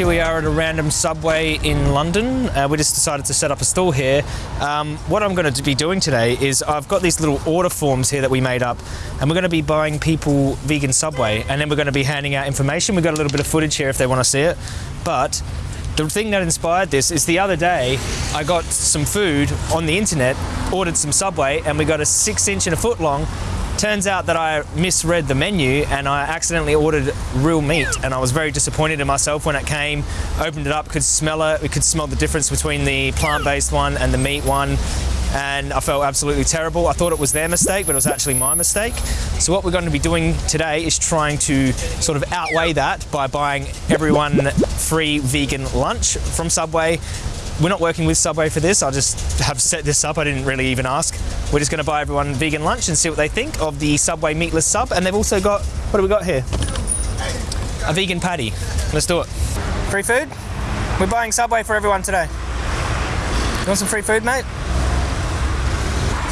here we are at a random subway in London. Uh, we just decided to set up a stall here. Um, what I'm going to be doing today is I've got these little order forms here that we made up, and we're going to be buying people vegan Subway, and then we're going to be handing out information. We've got a little bit of footage here if they want to see it. But the thing that inspired this is the other day I got some food on the internet, ordered some Subway, and we got a six inch and a foot long Turns out that I misread the menu and I accidentally ordered real meat and I was very disappointed in myself when it came, opened it up, could smell it, we could smell the difference between the plant-based one and the meat one and I felt absolutely terrible. I thought it was their mistake, but it was actually my mistake. So what we're going to be doing today is trying to sort of outweigh that by buying everyone free vegan lunch from Subway we're not working with Subway for this. I just have set this up. I didn't really even ask. We're just going to buy everyone vegan lunch and see what they think of the Subway meatless sub. And they've also got, what do we got here? A vegan patty. Let's do it. Free food? We're buying Subway for everyone today. You want some free food, mate?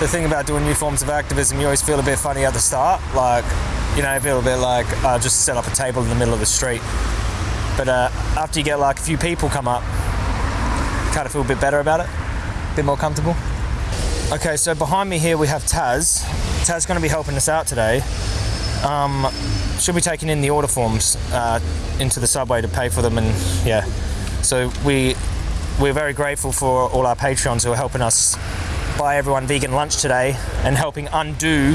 The thing about doing new forms of activism, you always feel a bit funny at the start. Like, you know, feel a bit like, uh, just set up a table in the middle of the street. But uh, after you get like a few people come up, kind of feel a bit better about it, a bit more comfortable. Okay, so behind me here we have Taz. Taz going to be helping us out today. Um, she'll be taking in the order forms uh, into the subway to pay for them, and yeah. So we we're very grateful for all our patrons who are helping us buy everyone vegan lunch today and helping undo,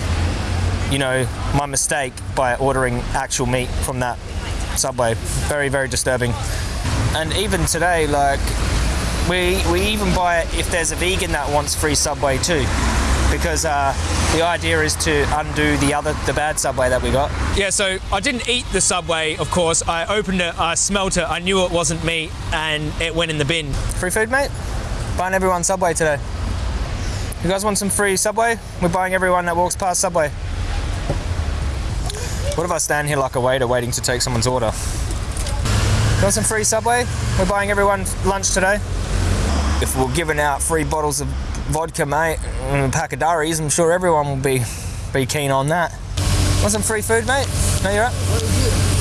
you know, my mistake by ordering actual meat from that subway. Very very disturbing. And even today, like we, we even buy it if there's a vegan that wants free Subway too because uh, the idea is to undo the other the bad subway that we got. Yeah, so I didn't eat the subway, of course. I opened it, I smelt it, I knew it wasn't meat, and it went in the bin. Free food, mate? Buying everyone Subway today. You guys want some free Subway? We're buying everyone that walks past Subway. What if I stand here like a waiter waiting to take someone's order? Want some free Subway? We're buying everyone lunch today if we're giving out free bottles of vodka, mate, and a pack of durries, I'm sure everyone will be be keen on that. Want some free food, mate? No, you're up.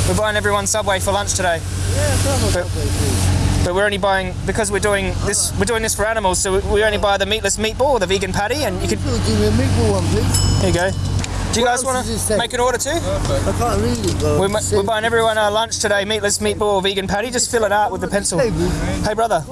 We're buying everyone Subway for lunch today. Yeah, but, Subway, but we're only buying because we're doing this. We're doing this for animals, so we only buy the meatless meatball or the vegan patty, and you can. Give me a meatball one, please. Here you go. Do you guys want to make an order too? I can't read it, bro. We're, we're buying everyone our lunch today, meatless meatball, vegan patty. Just fill it out with the pencil. Hey, brother.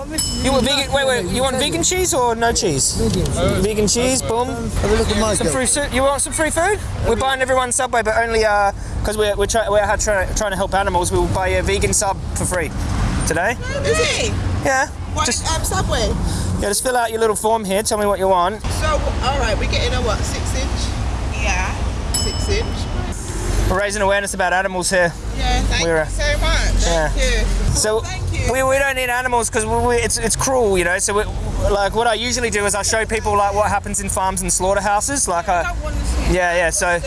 You want vegan? Wait, wait. You want vegan cheese or no cheese? Vegan. Vegan cheese. Boom. Have a look at my Some free. You want some free food? We're buying everyone Subway, but only uh, because we're we're, try, we're trying trying to help animals. We will buy a vegan sub for free today. Is it? Yeah. What, just um, Subway? Yeah, just fill out your little form here. Tell me what you want. So, all right, we're getting a what? Six inch? Six inch. We're raising awareness about animals here. Yeah, thank We're, you so much. Thank yeah. you. So you. We, we don't need animals because it's it's cruel, you know. So we, like what I usually do is I show people like what happens in farms and slaughterhouses. Like I, I yeah, yeah. So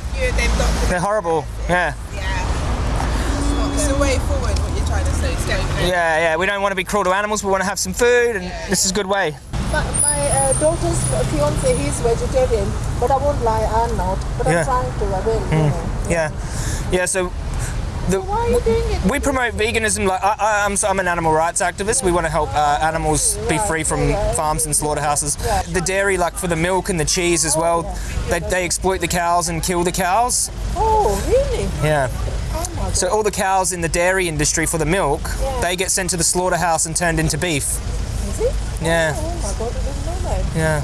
they're horrible. Yeah. Yeah. It's the way forward. What you're trying to say. Yeah, yeah. We don't want to be cruel to animals. We want to have some food, and yeah. this is a good way my, my uh, daughter's fiance, he's vegetarian, but I won't lie, I'm not. But yeah. I'm trying to, I will. Mm. You know. Yeah, yeah. So. The, so why are you doing it? We promote veganism. Like I, am I'm, I'm an animal rights activist. We want to help uh, animals be free from farms and slaughterhouses. The dairy, like for the milk and the cheese as well, they, they exploit the cows and kill the cows. Oh, really? Yeah. Oh so all the cows in the dairy industry for the milk, yeah. they get sent to the slaughterhouse and turned into beef. Yeah. Oh my god, I didn't know that. Yeah.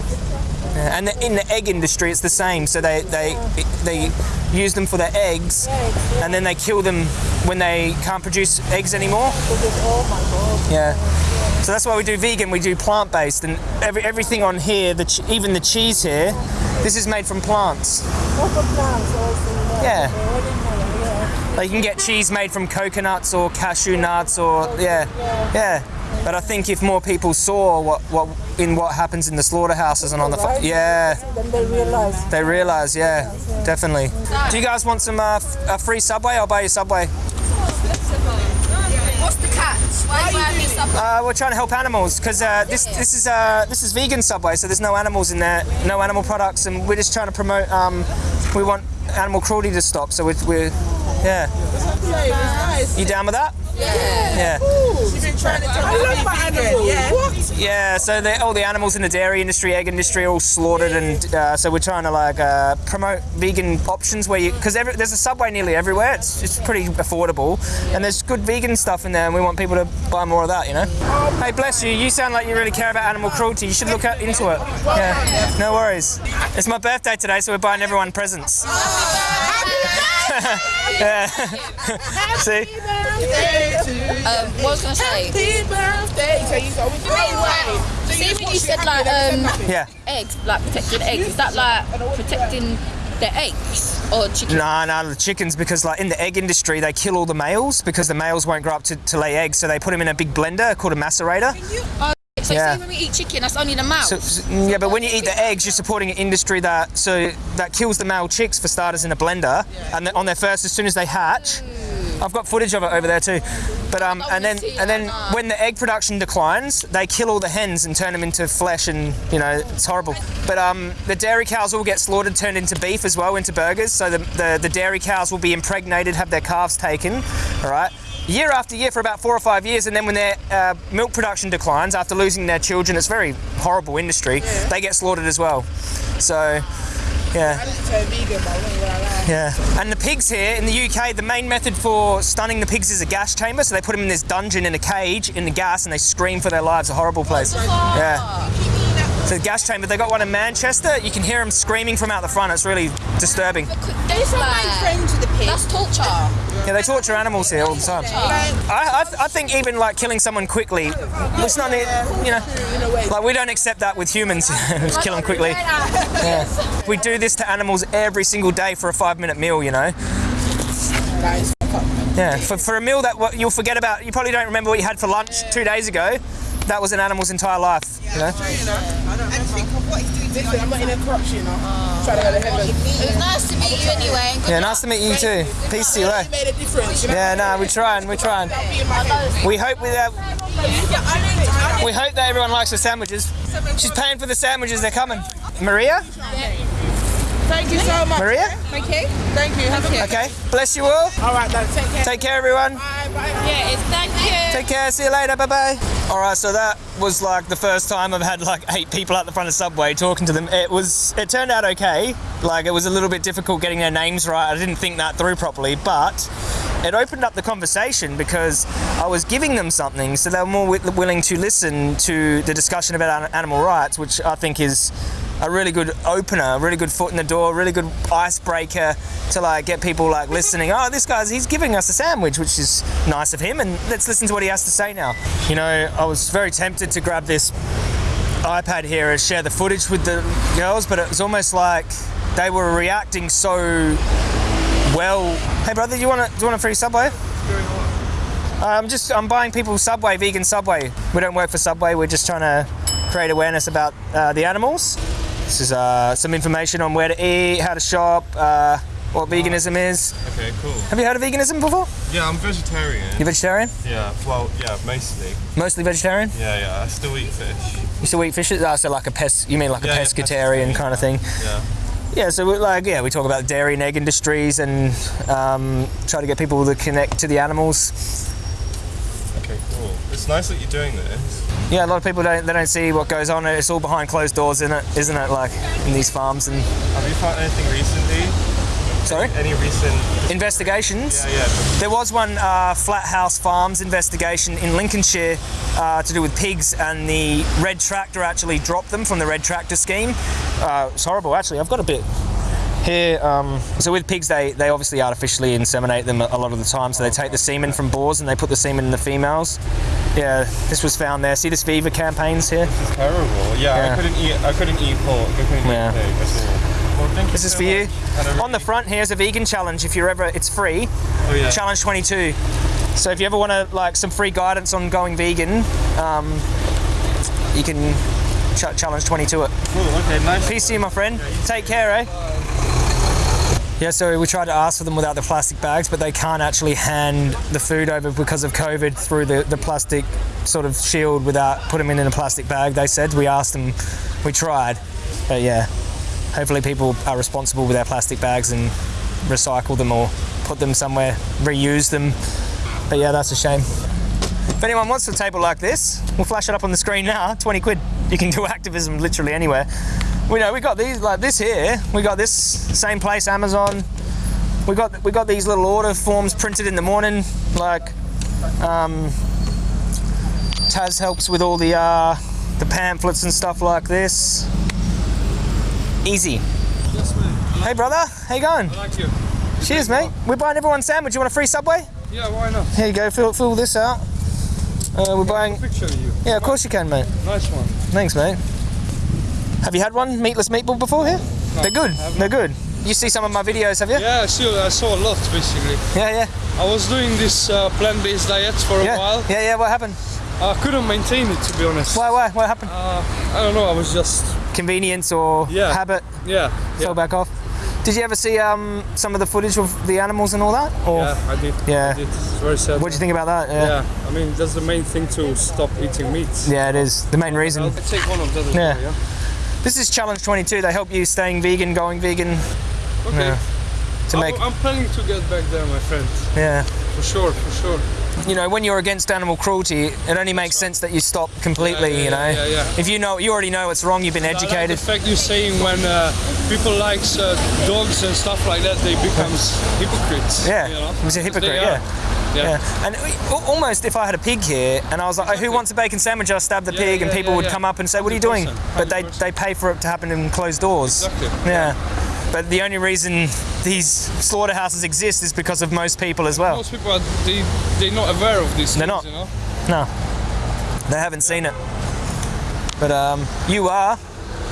yeah. And the, in the egg industry, it's the same. So they they they use them for their eggs, yeah. and then they kill them when they can't produce eggs anymore. Oh my god. Yeah. So that's why we do vegan. We do plant-based, and every everything on here, the even the cheese here, this is made from plants. Plants? Yeah. Like you can get cheese made from coconuts or cashew nuts or yeah, yeah. But I think if more people saw what, what in what happens in the slaughterhouses and on the right. yeah, then they realize. They realize, yeah, yeah. definitely. Do you guys want some uh, a free subway? I'll buy you subway. What's the catch? Why are you subway? Uh, we're trying to help animals because uh, this this is uh, this is vegan subway, so there's no animals in there, no animal products, and we're just trying to promote. Um, we want animal cruelty to stop, so we're, we're yeah. Nice. You down with that? Yeah. Yeah. trying to tell me I'm vegan. Yeah. What? Yeah, so the, all the animals in the dairy industry, egg industry, all slaughtered, and uh, so we're trying to like uh, promote vegan options where you because there's a subway nearly everywhere. It's it's pretty affordable, and there's good vegan stuff in there, and we want people to buy more of that. You know. Hey, bless you. You sound like you really care about animal cruelty. You should look at, into it. Yeah. No worries. It's my birthday today, so we're buying everyone presents. Yeah. See? Um, what was I gonna say? Happy birthday. So you always Wait, wait. See when you said like um Yeah. eggs, like protecting eggs, is that like protecting the eggs or chicken? Nah, nah, the chickens because like in the egg industry they kill all the males because the males won't grow up to, to lay eggs, so they put them in a big blender called a macerator. So Yeah. when we eat chicken, that's only the mouth. So, so- yeah, but when you eat the eggs, you're supporting an industry that so that kills the male chicks for starters in a blender, and then on their first, as soon as they hatch, I've got footage of it over there too. But um, and then and then when the egg production declines, they kill all the hens and turn them into flesh, and you know it's horrible. But um, the dairy cows all get slaughtered, turned into beef as well, into burgers. So the the, the dairy cows will be impregnated, have their calves taken, all right. Year after year for about four or five years, and then when their uh, milk production declines after losing their children, it's a very horrible industry. They get slaughtered as well. So, yeah. turn vegan, but I'm not gonna lie. Yeah. And the pigs here in the UK, the main method for stunning the pigs is a gas chamber. So they put them in this dungeon in a cage in the gas and they scream for their lives. A horrible place. Yeah. So the gas chamber, they got one in Manchester. You can hear them screaming from out the front. It's really disturbing. That's like, Friends with the pig. that's torture. Yeah, they torture animals here all the time. I, I, I think even like killing someone quickly, it's not, you know, like we don't accept that with humans. Just kill them quickly. Yeah. We do this to animals every single day for a five minute meal, you know. Yeah, for, for a meal that you'll forget about, you probably don't remember what you had for lunch two days ago. That was an animal's entire life. You know? and think of what he's doing Listen, I'm not in a corruption, you know. Trying to go to heaven. It was nice to meet you anyway. good Yeah, nice to meet you too. Peace to you. eh? Made a difference. Yeah, no, we're trying, we're trying. We hope we uh, we hope that everyone likes the sandwiches. She's paying for the sandwiches. They're coming. Maria, Thank you so much. Maria. Thank you. Thank you. Have a good Okay, bless you all. All right, then. Take care. Take care, everyone. Bye, bye. Yeah, it's thank you. Take care. See you later. Bye bye. All right. So that was like the first time I've had like eight people at the front of Subway talking to them. It was. It turned out okay. Like it was a little bit difficult getting their names right. I didn't think that through properly, but it opened up the conversation because I was giving them something, so they were more wi- willing to listen to the discussion about animal rights, which I think is a really good opener, a really good foot in the door, really good icebreaker to like get people like listening. Oh, this guy's he's giving us a sandwich, which is nice of him, and let's listen to what he has to say now. You know, I was very tempted to grab this iPad here and share the footage with the girls, but it was almost like they were reacting so well. Hey, brother, you want do you want a free Subway? I'm just I'm buying people Subway, vegan Subway. We don't work for Subway. We're just trying to create awareness about uh, the animals. This is uh, some information on where to eat, how to shop, uh, what veganism is. Okay, cool. Have you heard of veganism before? Yeah, I'm vegetarian. You're vegetarian? Yeah, well, yeah, mostly. Mostly vegetarian? Yeah, yeah, I still eat fish. You still eat fish? Oh, so like a pest? You mean like a Yeah, yeah, pescatarian pescatarian. kind of thing? Yeah. Yeah, so we like yeah, we talk about dairy and egg industries and um, try to get people to connect to the animals. Okay, cool. It's nice that you're doing this. Yeah, a lot of people don't they don't see what goes on. It's all behind closed doors, isn't it? Isn't it? Like in these farms and Have you found anything recently? sorry, Any recent? investigations. Yeah, yeah. There was one uh, Flat House Farms investigation in Lincolnshire uh, to do with pigs, and the Red Tractor actually dropped them from the Red Tractor scheme. Uh, it's horrible, actually. I've got a bit here. Um, so with pigs, they they obviously artificially inseminate them a lot of the time. So they take the semen from boars and they put the semen in the females. Yeah, this was found there. See this Viva campaigns here? This is Terrible. Yeah, Yeah. I couldn't eat. I couldn't eat pork. I couldn't Yeah. eat pig at all. Well, thank This is so for you. a On the front here's a vegan challenge. If you're ever, it's free. Oh yeah. Challenge 22. So if you ever want to like some free guidance on going vegan, um, you can ch- challenge 22 it. Cool. Okay. Nice. Peace to you, my friend. Take care, eh? Yeah, so we tried to ask for them without the plastic bags, but they can't actually hand the food over because of COVID through the, the plastic sort of shield without putting them in, in a plastic bag. They said we asked them, we tried, but yeah, hopefully people are responsible with their plastic bags and recycle them or put them somewhere, reuse them. But yeah, that's a shame. If anyone wants a table like this, we'll flash it up on the screen now. 20 quid. You can do activism literally anywhere. We know we got these like this here. We got this same place, Amazon. We got we got these little order forms printed in the morning. Like um, Taz helps with all the uh, the pamphlets and stuff like this. Easy. Yes, mate. Hey brother, how you going? I like you. Cheers, mate. We're buying everyone sandwich. You want a free Subway? Yeah, why not? Here you go. Fill fill this out. Uh, we're buying. Picture of you. Yeah, of course you can, mate. Nice one. Thanks, mate. Have you had one meatless meatball before here? They're good. They're good. You see some of my videos, have you? Yeah, I see. I saw a lot basically. Yeah, yeah, I was doing this uh, plant-based diet for a yeah. while. Yeah, yeah. What happened? I couldn't maintain it to be honest. Why, why? What happened? Uh, I don't know. I was just Convenience or Yeah. habit? yeah. Fell Yeah, back off. Did you ever see um, some of the footage of the animals and all that? Or yeah I did. Yeah. I did. It's very sad. what do you think about that? Yeah. Yeah, I mean that's the main thing to stop eating meat. Yeah, it is the main reason. I'll take one of as Yeah. This is Challenge 22. They help you staying vegan, going vegan Okay. Yeah. to I- make. I'm planning to get back there, my friend. Yeah. For sure, for sure. You know, when you're against animal cruelty, it only makes sense that you stop completely. Yeah, yeah, you know, yeah, yeah. if you know, you already know it's wrong. You've been I like educated. the fact you're saying when uh, people like uh, dogs and stuff like that, they become hypocrites. Yeah, you know? a hypocrite. Yeah. Yeah. Yeah, and almost if I had a pig here and I was like, oh, who wants a bacon sandwich? I'll stab the Yeah, pig, and people yeah, would yeah. come up and say, what are you doing? But they they pay for it to happen in closed doors. Exactly. Yeah. But the only reason these slaughterhouses exist is because of most people as well. Most people are they they're not aware of this. They're not. you know. No, they haven't seen it. But um, you are.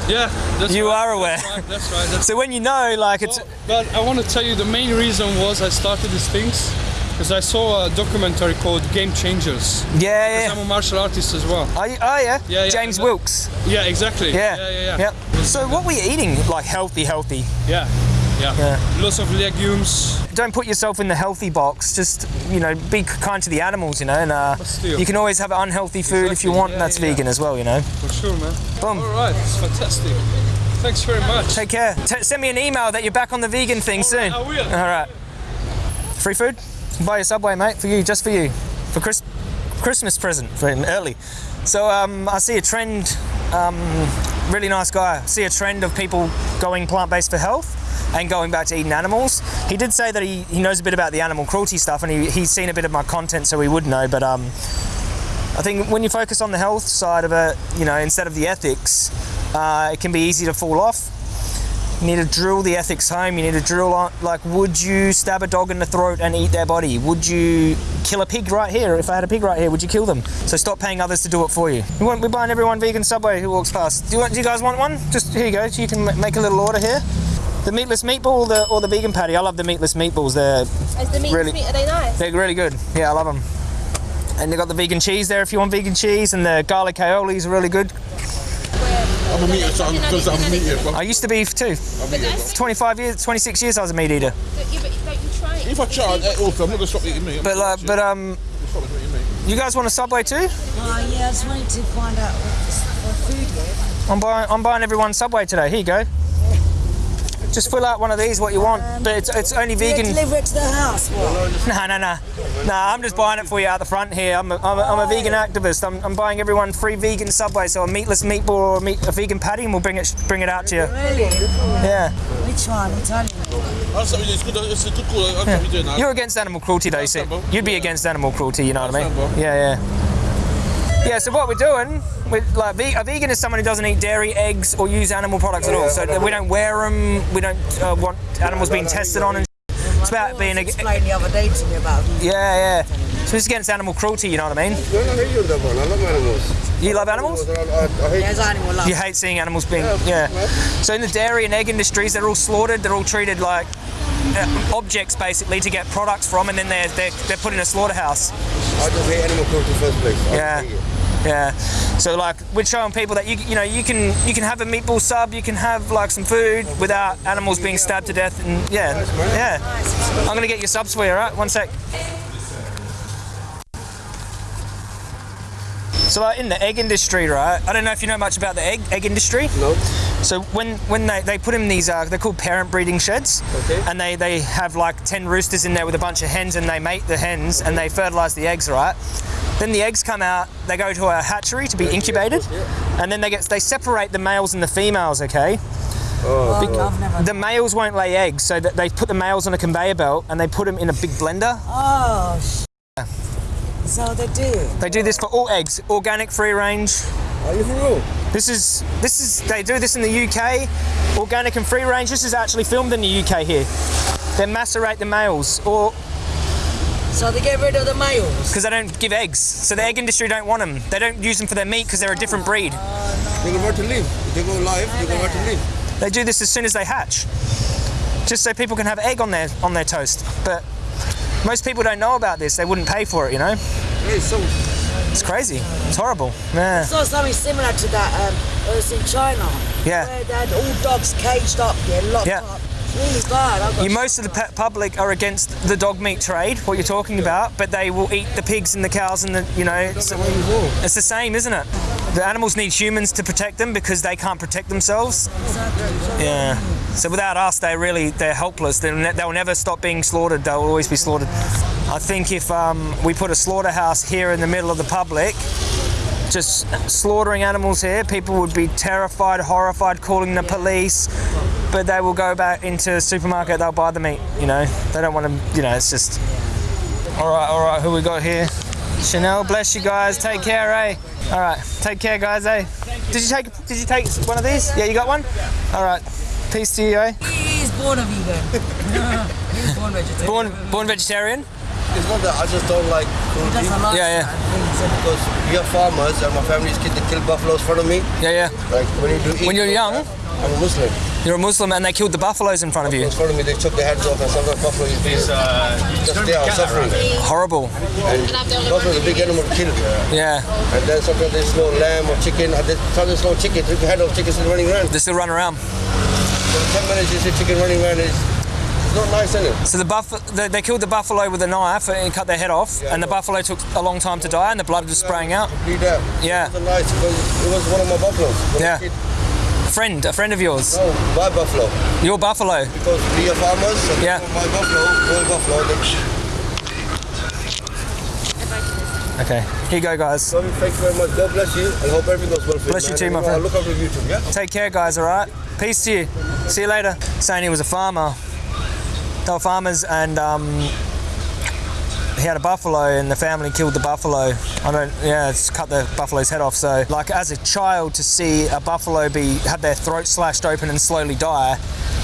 Yeah, that's You right, are aware. That's right. That's right. That's So when you know, like it's Well, but I want to tell you the main reason was I started these things because I saw a documentary called Game Changers. yeah, yeah. I'm a martial artist as well. You, oh yeah. Yeah, yeah, James and Wilks. Yeah, exactly. Yeah. yeah, yeah. yeah. Yep. So what were you eating? Like healthy, healthy. Yeah. Yeah. Yeah. Lots of legumes. Don't put yourself in the healthy box. Just you know, be kind to the animals. You know, and uh, you can always have unhealthy food if you want. Yeah, that's yeah, yeah. vegan as well. You know. For sure, man. Boom. All right, it's fantastic. Thanks very much. Take care. T- send me an email that you're back on the vegan thing soon. I will. All right. Free food. Buy a Subway, mate, for you, just for you, for Chris- Christmas present for him early. So um, I see a trend. Um, really nice guy. See a trend of people going plant-based for health and going back to eating animals. He did say that he, he knows a bit about the animal cruelty stuff and he, he's seen a bit of my content, so he would know. But um, I think when you focus on the health side of it, you know, instead of the ethics, uh, it can be easy to fall off. You need to drill the ethics home. You need to drill on, like, would you stab a dog in the throat and eat their body? Would you kill a pig right here? If I had a pig right here, would you kill them? So stop paying others to do it for you. We we're buying everyone vegan Subway who walks past. Do you, want, do you guys want one? Just here you go. You can make a little order here. The meatless meatball or the, or the vegan patty? I love the meatless meatballs. They're Is the meat Really- sweet? Are they nice? they're really good. Yeah, I love them. And they've got the vegan cheese there if you want vegan cheese, and the garlic aiolis are really good. I'm a meat eater, I'm because I'm a meat eater. I used to be too. 25 years, 26 years I was a meat eater. Don't you, but don't you try it? If I try it, also, I'm not gonna stop eating meat. I'm But not uh, but um, stop eating meat. you guys want a Subway too? Oh yeah, I just wanted to find out what, this, what food was. I'm buying I'm buying everyone Subway today. Here you go. Just fill out one of these what you want, but it's, it's only vegan. deliver it to the house? What? No, no, no, no. I'm just buying it for you out the front here. I'm a, I'm a, I'm a vegan activist. I'm, I'm buying everyone free vegan Subway, so a meatless meatball or a, meat, a vegan patty, and we'll bring it bring it out to you. Really? Yeah. Which one? Italian? That's something it's good. It's a good call. I'm yeah. You're against animal cruelty, though. you see. You'd be against animal cruelty. You know what I mean? Yeah, yeah. Yeah. So what we're doing, we like a vegan is someone who doesn't eat dairy, eggs, or use animal products at all. So we don't wear them. We don't uh, want animals being tested on. And it's about being explained the other day to me about yeah, yeah. So it's against animal cruelty. You know what I mean? No, no, I hate you with that one. I love animals. You love animals? I, I, I hate There's animal love. You hate seeing animals being yeah. So in the dairy and egg industries, they're all slaughtered. They're all treated like uh, objects basically to get products from, and then they're they're, they're put in a slaughterhouse. I just hate animal cruelty first place. I Yeah. Yeah. Uh, so like we're showing people that you you know you can you can have a meatball sub, you can have like some food without animals being stabbed to death, and yeah, yeah. I'm gonna get your subs for you, all right? One sec. So like in the egg industry, right? I don't know if you know much about the egg egg industry. No. So when when they, they put in these uh, they're called parent breeding sheds, Okay. and they they have like ten roosters in there with a bunch of hens, and they mate the hens and they fertilize the eggs, right? Then the eggs come out, they go to a hatchery to be incubated, Yeah. and then they get they separate the males and the females. Okay. Oh, I've never. The males won't lay eggs, so that they put the males on a conveyor belt and they put them in a big blender. Oh, sh- so they do. They do this for all eggs, organic, free range. Are you for real? This is this is they do this in the UK, organic and free range. This is actually filmed in the UK here. They macerate the males, or So they get rid of the males. because they don't give eggs, so the egg industry don't want them. They don't use them for their meat because they're a different ah. breed. They go where to live. They go live, they go where to live. They do this as soon as they hatch, just so people can have egg on their on their toast. But most people don't know about this. They wouldn't pay for it, you know. Hey, so It's crazy. It's horrible. Yeah. saw something similar to that. Um, it was in China. Yeah. Where they had all dogs caged up, yeah, locked Yeah. up. Really bad. I You, most of the public are against the dog meat trade, what you're talking about, but they will eat the pigs and the cows and the, you know, it's, it's the same, isn't it? The animals need humans to protect them because they can't protect themselves. Yeah. So without us, they really they're helpless. They'll, they'll never stop being slaughtered. They'll always be slaughtered. I think if um, we put a slaughterhouse here in the middle of the public, just slaughtering animals here, people would be terrified, horrified, calling the police. But they will go back into the supermarket. They'll buy the meat. You know, they don't want to. You know, it's just. All right, all right. Who we got here? Chanel, bless you guys. Take care, eh? All right, take care, guys, eh? Did you take? Did you take one of these? Yeah, you got one. All right. Peace to you, eh? He's born a vegan. He's born vegetarian. Born, born vegetarian. it's not that I just don't like He cruelty doesn't like Yeah, yeah. certain things. and- because we are farmers and my family's kid they kill buffaloes in front of me. Yeah, yeah. Like when you do eat, When you're young, I'm a Muslim. you're a Muslim, and they killed the buffaloes in front of you. In front of me, they took their heads off, and sometimes buffalo is just they are suffering. Horrible. And buffalo is a big animal to kill. Yeah. And then sometimes they slow lamb or chicken. And they, sometimes they slow chicken. Take the head off chicken still running around. They still run around. For 10 minutes, you see chicken running around. It's, it's not nice, is it? So the buff, they, they killed the buffalo with a knife and cut their head off, and the buffalo took a long time to die, and the blood was spraying out. Yeah. It nice it was one of my buffaloes. Yeah. Kid- Friend, a friend of yours. No, my buffalo. Your buffalo. Because we are farmers. Yeah. My buffalo, my buffalo. They, Okay. Here you go, guys. thank you very much. God bless you. I hope everything goes well for Bless you. you too, my uh, friend. Look after YouTube, yeah? Take care, guys. All right. Peace to you. See you later. Saying he was a farmer. They were farmers, and um, he had a buffalo, and the family killed the buffalo. I don't. Yeah, it's cut the buffalo's head off. So, like as a child, to see a buffalo be have their throat slashed open and slowly die,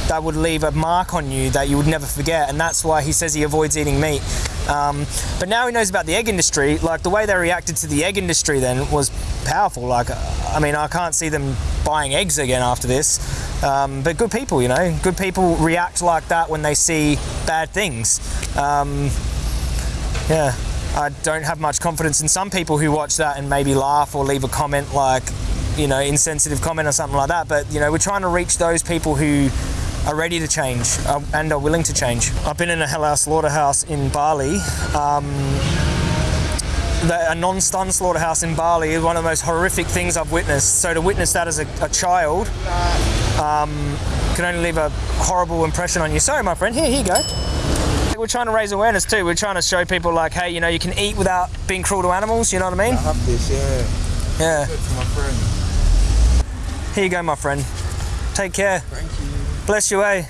that would leave a mark on you that you would never forget. And that's why he says he avoids eating meat. Um, but now he knows about the egg industry. Like the way they reacted to the egg industry then was powerful. Like, I mean, I can't see them buying eggs again after this. Um, but good people, you know, good people react like that when they see bad things. Um, yeah, I don't have much confidence in some people who watch that and maybe laugh or leave a comment like, you know, insensitive comment or something like that. But you know, we're trying to reach those people who are ready to change uh, and are willing to change. I've been in a halal slaughterhouse in Bali. Um, the, a non-stun slaughterhouse in Bali is one of the most horrific things I've witnessed. So to witness that as a, a child um, can only leave a horrible impression on you. Sorry, my friend. Here, here you go. We're trying to raise awareness too. We're trying to show people like, hey, you know, you can eat without being cruel to animals. You know what I mean? I have this, yeah. Yeah. To my friend. Here you go, my friend. Take care. Thank you. Bless you, eh?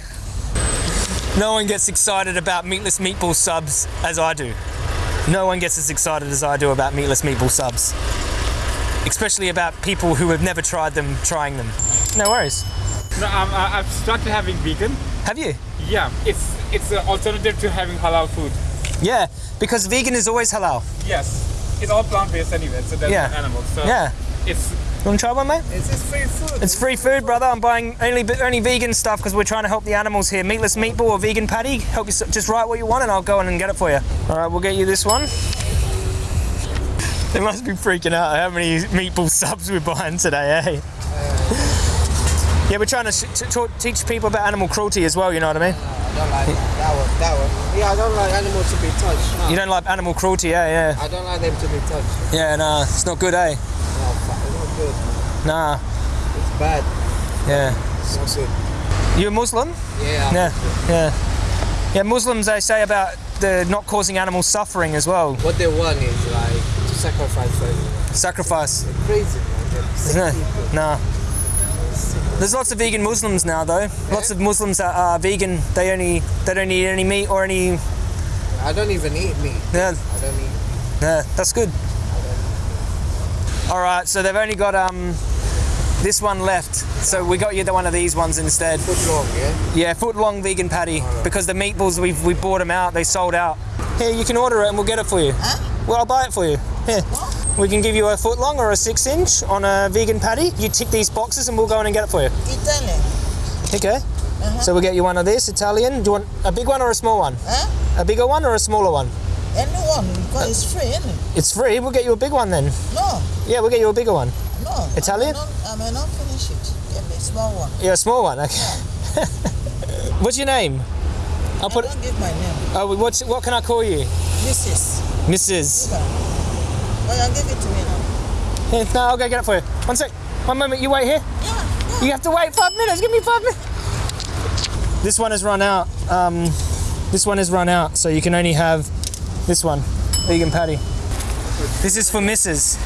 No one gets excited about meatless meatball subs as I do. No one gets as excited as I do about meatless meatball subs. Especially about people who have never tried them trying them. No worries. No, um, I've started having vegan. Have you? Yeah, it's it's an alternative to having halal food. Yeah, because vegan is always halal. Yes, it's all plant-based anyway, so there's Yeah. no animals. So Yeah. it's You want to try one, mate? It's just free food. It's free food, brother. I'm buying only only vegan stuff because we're trying to help the animals here. Meatless meatball or vegan patty. Help you just write what you want and I'll go in and get it for you. All right, we'll get you this one. They must be freaking out how many meatball subs we're buying today, eh? Yeah, we're trying to sh- t- talk, teach people about animal cruelty as well. You know what I mean? I don't like that one. That one. Yeah, I don't like animals to be touched. No. You don't like animal cruelty, yeah, yeah, I don't like them to be touched. yeah. No, it's not good, eh? Nah. It's bad. Yeah. It's not good. You a Muslim? Yeah. Yeah. Yeah. Yeah. Muslims they say about the not causing animals suffering as well. What they want is like to sacrifice them. Sacrifice. They're crazy, man. They're No. people. Nah. There's lots of vegan Muslims now, though. Lots of Muslims that are vegan. They only they don't eat any meat or any. I don't even eat meat. Yeah. I don't eat. Yeah, that's good. All right, so they've only got um this one left. So we got you the one of these ones instead. Foot long, yeah. Yeah, foot long vegan patty because the meatballs we've we bought them out. They sold out. Here, you can order it and we'll get it for you. Well, I'll buy it for you. Here. We can give you a foot long or a six inch on a vegan patty. You tick these boxes and we'll go in and get it for you. Italian. Okay. Uh -huh. So we'll get you one of this Italian. Do you want a big one or a small one? Huh? A bigger one or a smaller one? Anyone, because it's free, isn't it? It's free. We'll get you a big one then. No, Yeah, we'll get you a bigger one. No. Italian? I may not, I may not finish it. Give me a small one. Yeah, a small one. Okay. What's your name? I'll put. I don't give my name. Oh, what's what can I call you? Mrs. Mrs. Well, you give it to me now. Here, no, I'll go get it for you. One sec. One moment. You wait here. Yeah. You have to wait five minutes. Give me five minutes. This one has run out. Um, this one has run out, so you can only have this one, vegan patty. This is for Mrs.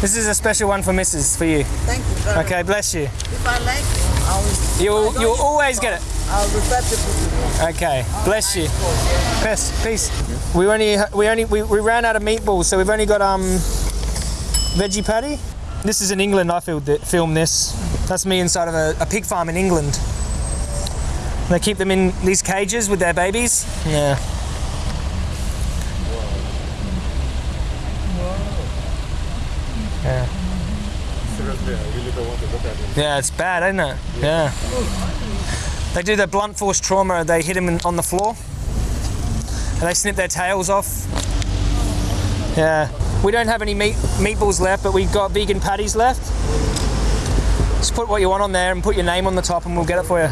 This is a special one for Mrs. for you. Thank you Okay, bless you. If I like you, I will. You'll you'll always get it. I'll refer to you. Okay, bless you. Peace, peace. We only we only we, we ran out of meatballs, so we've only got um veggie patty. This is in England. I filmed it, filmed this. That's me inside of a, a pig farm in England. They keep them in these cages with their babies. Yeah. Yeah. Seriously, I really don't want to look at it. Yeah, it's bad, isn't it? Yeah. They do the blunt force trauma. They hit him in, on the floor, and they snip their tails off. Yeah. We don't have any meat meatballs left, but we've got vegan patties left. Just put what you want on there and put your name on the top, and we'll get it for you.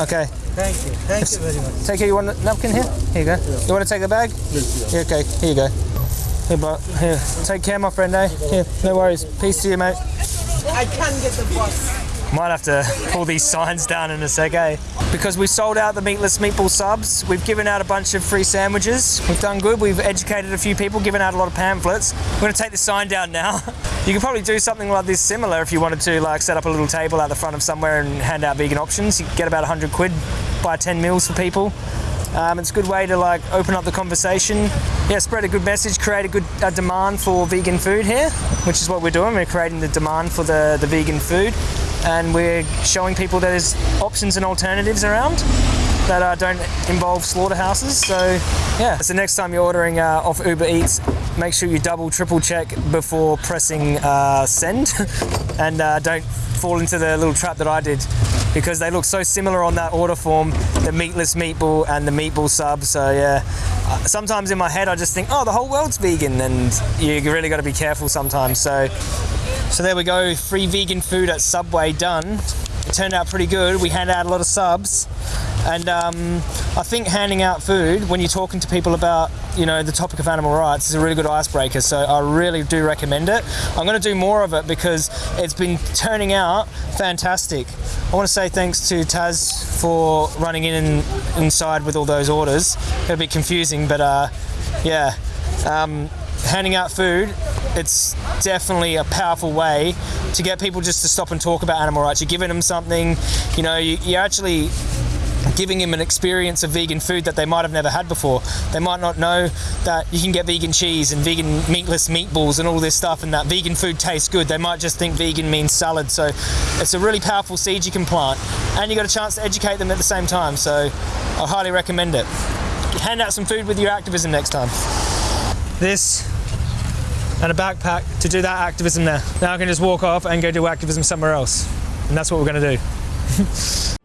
Okay. Thank you. Thank you very much. Take care. You want a napkin here? Here you go. You want to take the bag? Yeah, okay. Here you go. Here, but here. Take care, my friend. Eh? Here. No worries. Peace to you, mate. I can't get the bus. Might have to pull these signs down in a sec, eh? Because we sold out the meatless meatball subs, we've given out a bunch of free sandwiches. We've done good. We've educated a few people, given out a lot of pamphlets. We're going to take the sign down now. You could probably do something like this similar if you wanted to, like set up a little table out the front of somewhere and hand out vegan options. You could get about 100 quid, buy 10 meals for people. Um, it's a good way to like open up the conversation. Yeah, spread a good message, create a good uh, demand for vegan food here, which is what we're doing. We're creating the demand for the, the vegan food, and we're showing people that there's options and alternatives around that uh, don't involve slaughterhouses. So yeah, so next time you're ordering uh, off Uber Eats, make sure you double, triple check before pressing uh, send, and uh, don't fall into the little trap that I did because they look so similar on that order form the meatless meatball and the meatball sub. So yeah. Uh, sometimes in my head I just think oh the whole world's vegan and you really got to be careful sometimes. So so there we go. Free vegan food at Subway done. It turned out pretty good. We handed out a lot of subs and um, I think handing out food when you're talking to people about you know the topic of animal rights is a really good icebreaker. So I really do recommend it. I'm going to do more of it because it's been turning out fantastic. I want to say thanks to Taz for running in and inside with all those orders. A bit confusing but uh, yeah. Um, handing out food it's definitely a powerful way to get people just to stop and talk about animal rights. You're giving them something you know you, you're actually giving them an experience of vegan food that they might have never had before. They might not know that you can get vegan cheese and vegan meatless meatballs and all this stuff and that vegan food tastes good. They might just think vegan means salad. So it's a really powerful seed you can plant and you got a chance to educate them at the same time. So I highly recommend it. Hand out some food with your activism next time. This and a backpack to do that activism there. Now I can just walk off and go do activism somewhere else. And that's what we're going to do.